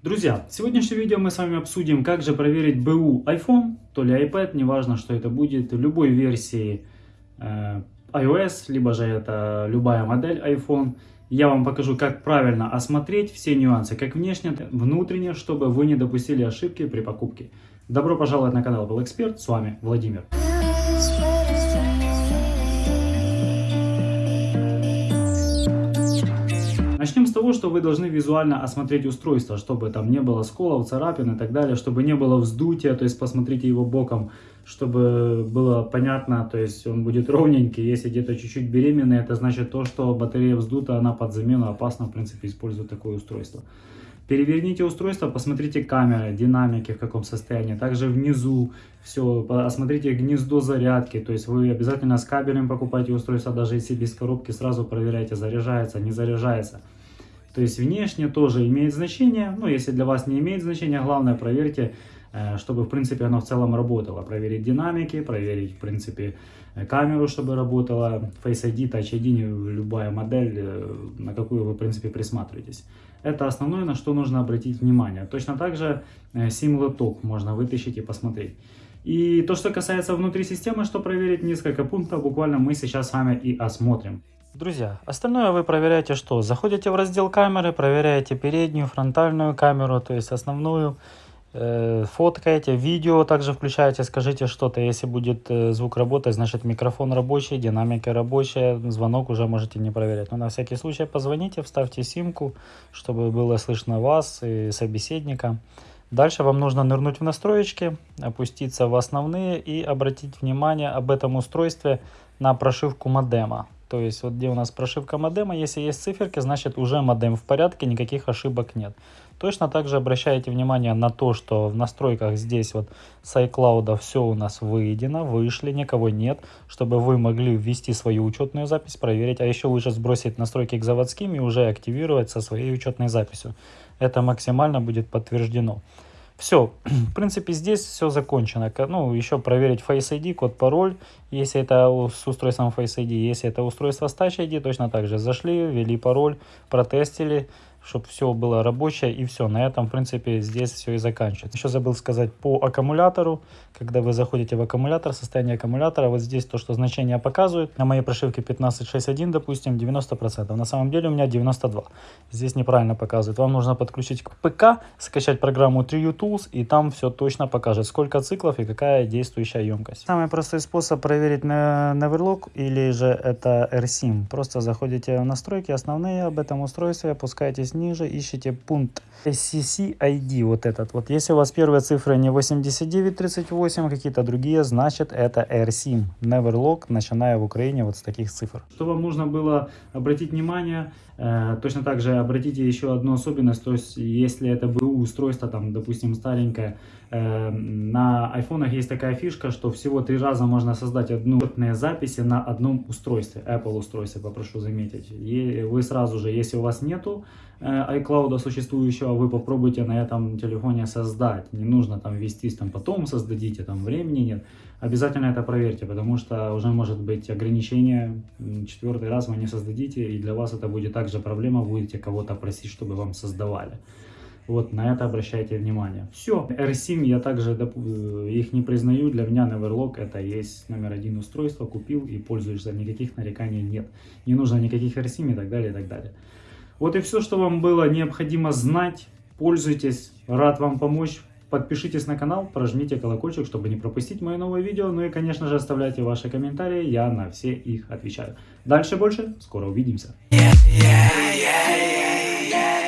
Друзья, в сегодняшнем видео мы с вами обсудим, как же проверить БУ iPhone, то ли iPad, неважно, что это будет, любой версии э, iOS, либо же это любая модель iPhone. Я вам покажу, как правильно осмотреть все нюансы, как внешне, внутренне, чтобы вы не допустили ошибки при покупке. Добро пожаловать на канал Был Эксперт, с вами Владимир. Начнем с того, что вы должны визуально осмотреть устройство, чтобы там не было сколов, царапин и так далее, чтобы не было вздутия, то есть посмотрите его боком, чтобы было понятно, то есть он будет ровненький, если где-то чуть-чуть беременный, это значит то, что батарея вздута, она под замену, опасно в принципе использовать такое устройство. Переверните устройство, посмотрите камеры, динамики в каком состоянии. Также внизу все, осмотрите гнездо зарядки. То есть вы обязательно с кабелем покупайте устройство, даже если без коробки, сразу проверяйте, заряжается, не заряжается. То есть внешне тоже имеет значение. Ну, если для вас не имеет значения, главное проверьте, э, чтобы в принципе оно в целом работало. Проверить динамики, проверить в принципе э, камеру, чтобы работала. Face ID, Touch ID, любая модель, э, на какую вы в принципе присматриваетесь. Это основное, на что нужно обратить внимание. Точно так же SIM-лоток можно вытащить и посмотреть. И то, что касается внутри системы, что проверить, несколько пунктов буквально мы сейчас с вами и осмотрим. Друзья, остальное вы проверяете что? Заходите в раздел камеры, проверяете переднюю, фронтальную камеру, то есть основную, э, фоткаете, видео также включаете, скажите что-то, если будет э, звук работать, значит микрофон рабочий, динамика рабочая, звонок уже можете не проверять. Но на всякий случай позвоните, вставьте симку, чтобы было слышно вас и собеседника. Дальше вам нужно нырнуть в настроечки, опуститься в основные и обратить внимание об этом устройстве на прошивку модема. То есть вот где у нас прошивка модема, если есть циферки, значит уже модем в порядке, никаких ошибок нет. Точно так же обращайте внимание на то, что в настройках здесь вот с iCloud все у нас выведено, вышли, никого нет, чтобы вы могли ввести свою учетную запись, проверить, а еще лучше сбросить настройки к заводским и уже активировать со своей учетной записью. Это максимально будет подтверждено. Все, в принципе, здесь все закончено. Ну, еще проверить Face ID, код, пароль, если это с устройством Face ID. Если это устройство с Touch ID, точно так же зашли, ввели пароль, протестили, чтобы все было рабочее и все. На этом, в принципе, здесь все и заканчивается. Еще забыл сказать по аккумулятору. Когда вы заходите в аккумулятор, состояние аккумулятора, вот здесь то, что значение показывает. На моей прошивке 15.6.1, допустим, 90%. На самом деле у меня 92%. Здесь неправильно показывает. Вам нужно подключить к ПК, скачать программу 3U Tools, и там все точно покажет, сколько циклов и какая действующая емкость. Самый простой способ проверить на Neverlock или же это RSIM. Просто заходите в настройки основные об этом устройстве, опускаетесь ниже, ищите пункт SCC ID, вот этот вот. Если у вас первые цифры не 8938, какие-то другие, значит это AirSIM. Neverlock, начиная в Украине вот с таких цифр. Что вам нужно было обратить внимание, э, точно так же обратите еще одну особенность, то есть если это БУ устройство, там, допустим, старенькое, э, на айфонах есть такая фишка, что всего три раза можно создать одну записи на одном устройстве, Apple устройстве, попрошу заметить. И вы сразу же, если у вас нету э, iCloud существующего, вы попробуйте на этом телефоне создать. Не нужно там вестись, там потом создадите, там времени нет. Обязательно это проверьте, потому что уже может быть ограничение. Четвертый раз вы не создадите, и для вас это будет также проблема, будете кого-то просить, чтобы вам создавали. Вот на это обращайте внимание. Все. RSIM я также э, их не признаю. Для меня Neverlock это есть номер один устройство. Купил и пользуешься. Никаких нареканий нет. Не нужно никаких RSIM и так далее, и так далее. Вот и все, что вам было необходимо знать. Пользуйтесь. Рад вам помочь. Подпишитесь на канал, прожмите колокольчик, чтобы не пропустить мои новые видео. Ну и, конечно же, оставляйте ваши комментарии, я на все их отвечаю. Дальше больше, скоро увидимся. Yeah, yeah, yeah,